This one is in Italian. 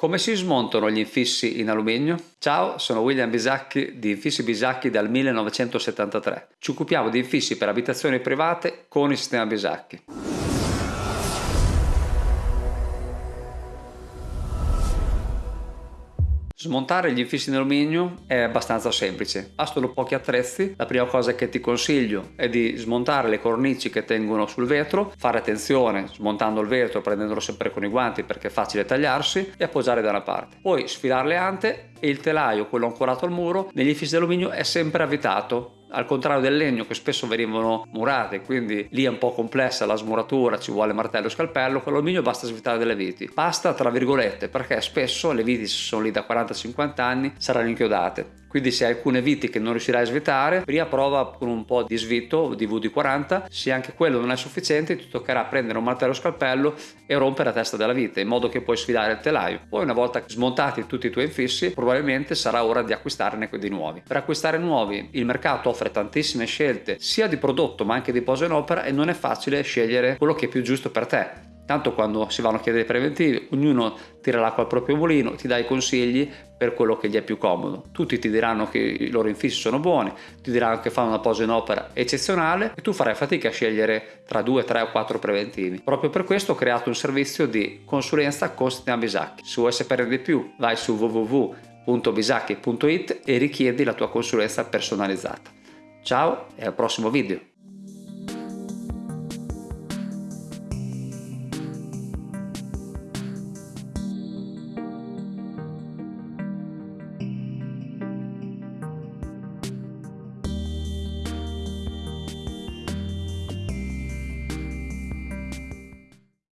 Come si smontano gli infissi in alluminio? Ciao, sono William Bisacchi di Infissi Bisacchi dal 1973. Ci occupiamo di infissi per abitazioni private con il sistema Bisacchi. Smontare gli infissi in alluminio è abbastanza semplice, bastano pochi attrezzi. La prima cosa che ti consiglio è di smontare le cornici che tengono sul vetro, fare attenzione smontando il vetro, prendendolo sempre con i guanti perché è facile tagliarsi e appoggiare da una parte. Poi sfilare le ante e il telaio, quello ancorato al muro, negli infissi di alluminio è sempre avvitato al contrario del legno che spesso venivano murate quindi lì è un po' complessa la smuratura ci vuole martello e scalpello con l'alluminio basta svitare delle viti. Basta tra virgolette perché spesso le viti se sono lì da 40-50 anni saranno inchiodate quindi se hai alcune viti che non riuscirai a svitare prima prova con un po' di svito di VD40 se anche quello non è sufficiente ti toccherà prendere un martello scalpello e rompere la testa della vite in modo che puoi sfilare il telaio. Poi una volta smontati tutti i tuoi infissi probabilmente sarà ora di acquistarne di nuovi. Per acquistare nuovi il mercato offre tantissime scelte sia di prodotto ma anche di posa in opera e non è facile scegliere quello che è più giusto per te Tanto quando si vanno a chiedere preventivi, ognuno tira l'acqua al proprio mulino, ti dà i consigli per quello che gli è più comodo. Tutti ti diranno che i loro infissi sono buoni, ti diranno che fanno una posa in opera eccezionale e tu farai fatica a scegliere tra due, tre o quattro preventivi. Proprio per questo ho creato un servizio di consulenza con Sistema Bisacchi. Se vuoi sapere di più vai su www.bisacchi.it e richiedi la tua consulenza personalizzata. Ciao e al prossimo video!